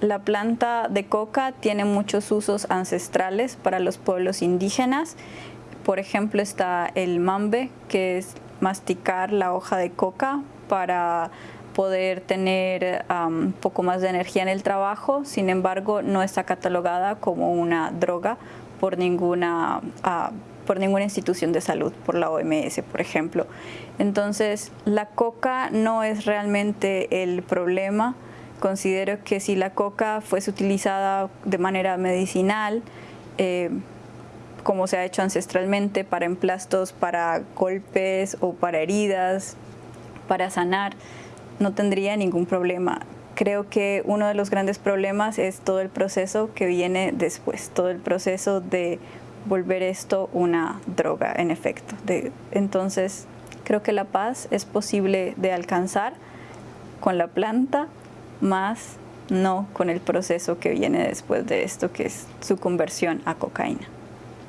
La planta de coca tiene muchos usos ancestrales para los pueblos indígenas. Por ejemplo, está el mambe, que es masticar la hoja de coca para poder tener un poco más de energía en el trabajo, sin embargo no está catalogada como una droga por ninguna, ah, por ninguna institución de salud, por la OMS, por ejemplo. Entonces, la coca no es realmente el problema, Considero que si la coca fuese utilizada de manera medicinal, eh, como se ha hecho ancestralmente para emplastos, para golpes o para heridas, para sanar, no tendría ningún problema. Creo que uno de los grandes problemas es todo el proceso que viene después, todo el proceso de volver esto una droga en efecto. entonces, creo que la paz es posible de alcanzar con la planta, más no con el proceso que viene después de esto, que es su conversión a cocaína.